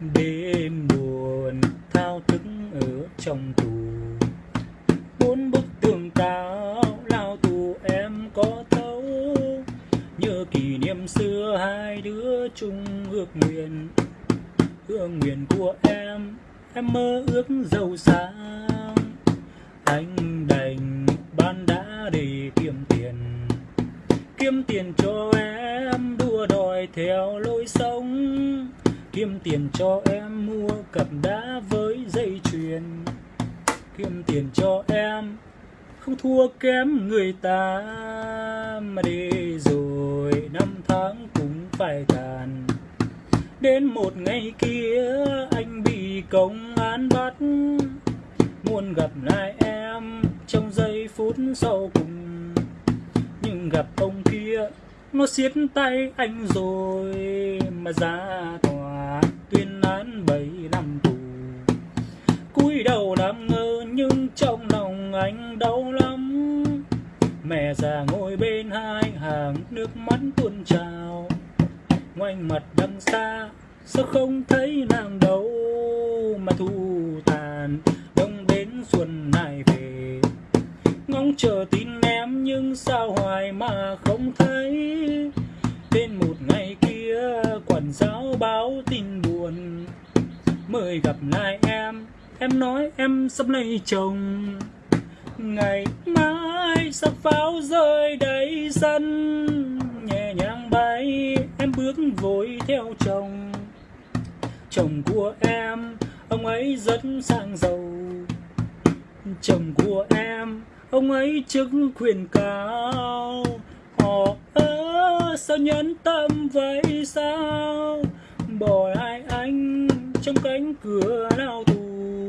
đêm buồn thao thức ở trong tù. Bốn bức tường cao lao tù em có thấu. Nhớ kỷ niệm xưa hai đứa chung ước nguyện. Ước nguyện của em em mơ ước giàu sang. Anh đành ban đã để kiếm tiền. Kiếm tiền cho em, đua đòi theo lối sống kiếm tiền cho em mua cặp đá với dây chuyền. Kiếm tiền cho em, không thua kém người ta. Mà đi rồi năm tháng cũng phải tàn. Đến một ngày kia, anh bị công an bắt. Muốn gặp lại em trong giây phút sau cùng. Nhưng gặp ông kia, nó siết tay anh rồi mà ra tòa anh đau lắm. Mẹ già ngồi bên hai hàng nước mắt tuôn trào. Ngoanh mặt đằng xa, sao không thấy nàng đâu mà thu tàn. Đông đến xuân này về, ngóng chờ tin em nhưng sao hoài mà không thấy. Đến một ngày kia, quản giáo báo tin buồn. Mời gặp lại em em nói em sắp lấy chồng ngày mai sắc pháo rơi đầy sân. Nhẹ nhàng bay, em bước vội theo chồng. Chồng của em, ông ấy rất sang giàu. Chồng của em, ông ấy chức quyền cao họ ơ, sao nhẫn tâm vậy sao? Bỏ lại anh trong cánh cửa lao tù.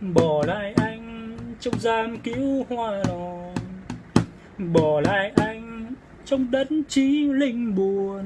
Bỏ lại anh trong giam cứu hoa lò bỏ lại anh trong đất trí linh buồn.